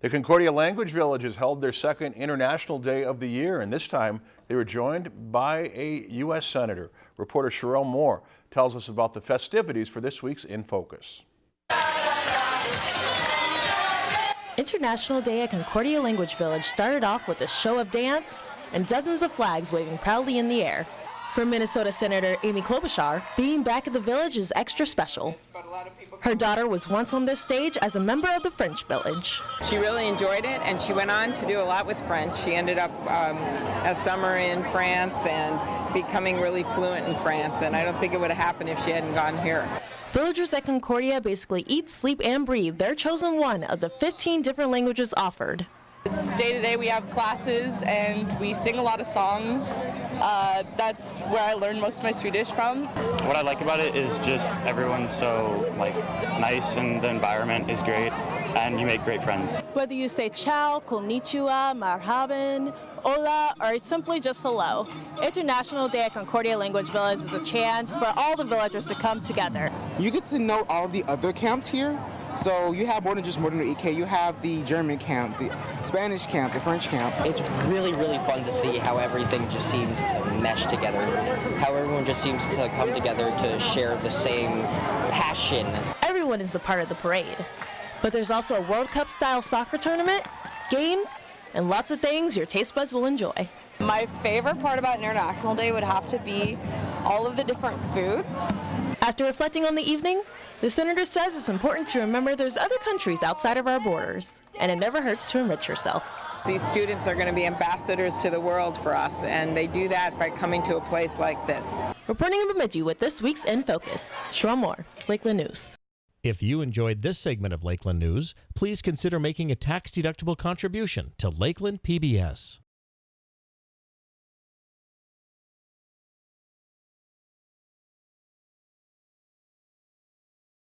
The Concordia Language Villages held their second International Day of the year, and this time they were joined by a U.S. Senator. Reporter Sherelle Moore tells us about the festivities for this week's In Focus. International Day at Concordia Language Village started off with a show of dance and dozens of flags waving proudly in the air. For Minnesota Senator Amy Klobuchar, being back at the village is extra special. Her daughter was once on this stage as a member of the French Village. She really enjoyed it and she went on to do a lot with French. She ended up um, a summer in France and becoming really fluent in France and I don't think it would have happened if she hadn't gone here. Villagers at Concordia basically eat, sleep, and breathe their chosen one of the 15 different languages offered. Day to day we have classes and we sing a lot of songs. Uh, that's where I learned most of my Swedish from. What I like about it is just everyone's so like nice and the environment is great and you make great friends. Whether you say ciao, konnichiwa, marhaban, hola, or simply just hello, International Day at Concordia Language Village is a chance for all the villagers to come together. You get to know all the other camps here. So you have more than just Modern EK. You have the German camp, the Spanish camp, the French camp. It's really, really fun to see how everything just seems to mesh together. How everyone just seems to come together to share the same passion. Everyone is a part of the parade. But there's also a World Cup style soccer tournament, games, and lots of things your taste buds will enjoy. My favorite part about International Day would have to be all of the different foods. After reflecting on the evening, the senator says it's important to remember there's other countries outside of our borders, and it never hurts to enrich yourself. These students are going to be ambassadors to the world for us, and they do that by coming to a place like this. Reporting in Bemidji with this week's In Focus, Sharon Moore, Lakeland News. If you enjoyed this segment of Lakeland News, please consider making a tax-deductible contribution to Lakeland PBS.